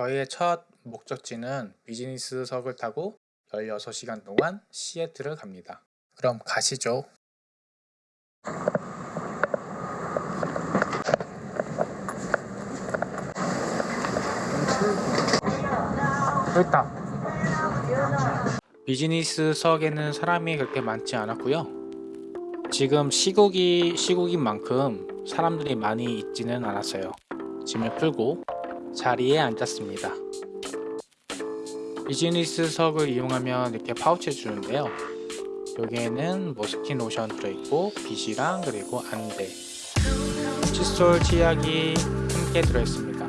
저희의 첫 목적지는 비즈니스석을 타고 16시간 동안 시애틀을 갑니다. 그럼 가시죠. 있다. 비즈니스석에는 사람이 그렇게 많지 않았고요. 지금 시국이 시국인 만큼 사람들이 많이 있지는 않았어요. 짐을 풀고 자리에 앉았습니다. 비즈니스석을 이용하면 이렇게 파우치 주는데요. 여기에는 뭐 스킨 로션 들어있고 빗이랑 그리고 안대, 칫솔, 치약이 함께 들어있습니다.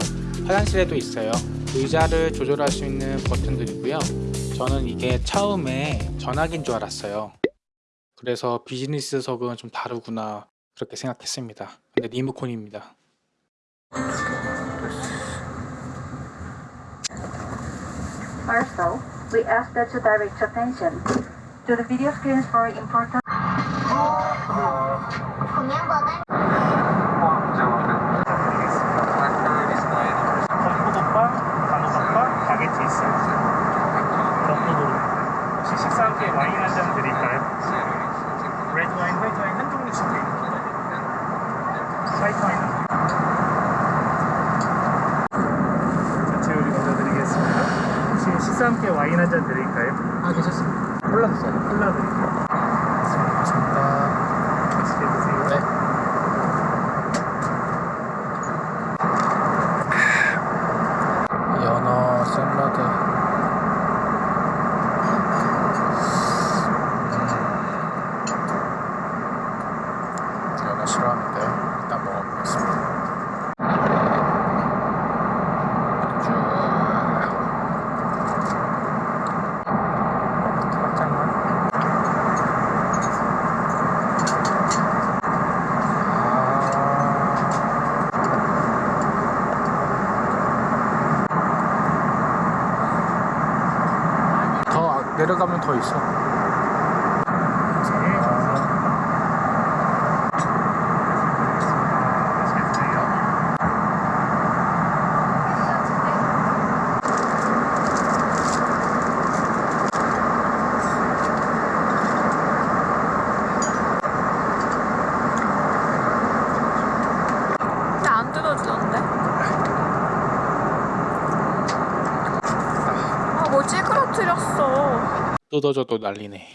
화장실에도 있어요. 의자를 조절할 수 있는 버튼들이고요. 저는 이게 처음에 전화기인 줄 알았어요. 그래서 비즈니스석은 좀 다르구나 그렇게 생각했습니다. 근데 리모컨입니다. Also, we ask that you direct your attention to the video screens for important 덤프덮밥, 단호박밥, 바게트 있어요. 덤프도로. 혹시 식사 함께 와인 한잔 드릴까요? 레드 와인, 화이트 와인 한 종류씩 드릴게요. 화이트 와인. 전채 요리 먼저 드리겠습니다. 혹시 식사 함께 와인 한 잔 드릴까요? 아 괜찮습니다. 골라주세요. 콜라 드릴게요. 감사합니다. 맛있게 드세요. 네. 연어 샐러드. 음. 연어 싫어하는데 일단 먹어보겠습니다. 쭉. 살짝만. 더 내려 가면 더 있어. 아, 뭐 찌그러뜨렸어. 뜯어져도 난리네.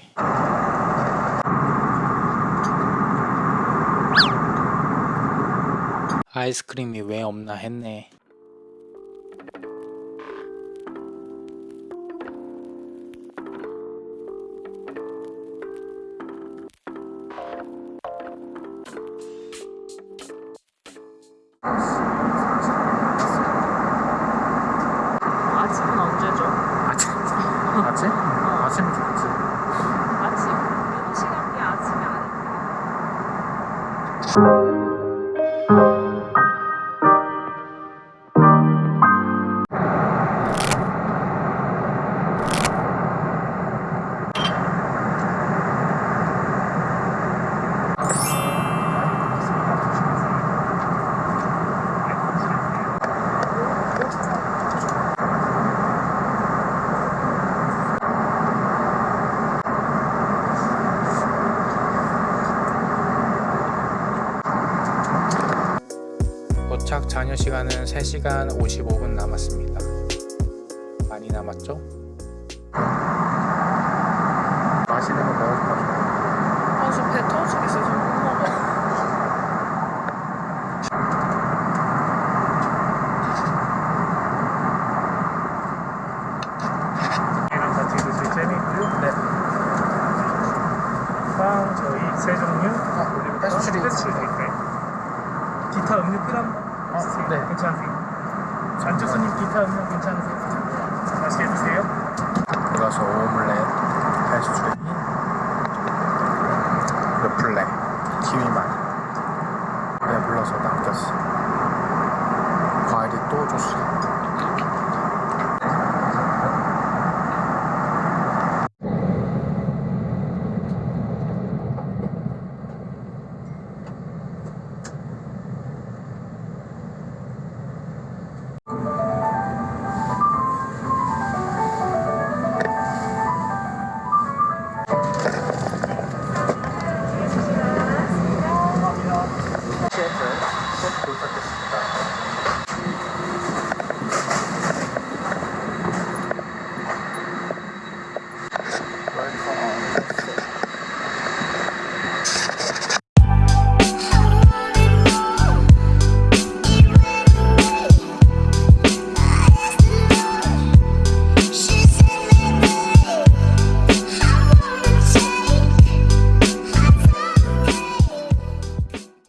아이스크림이 왜 없나 했네. 아침은 언제죠? 아침? 아침? 아침이 좋지. 잔여 시간은 3시간 55분 남았습니다. 많이 남았죠? 맛있는 거 먹을까? 아, 지금 배 터지겠어. 지금 못 먹어. 네. 빵 저희 세 종류. 올리브 pastry. Pastry? 기타 음료 필요한 거 있으세요? 네. 괜찮으세요? 안주수님 기타 음료 괜찮으세요? 맛있게 드세요. 이것은 오믈렛, pastry, 르플레, 키위맛. 배불러서 남겼어. 과일이 또 줬어.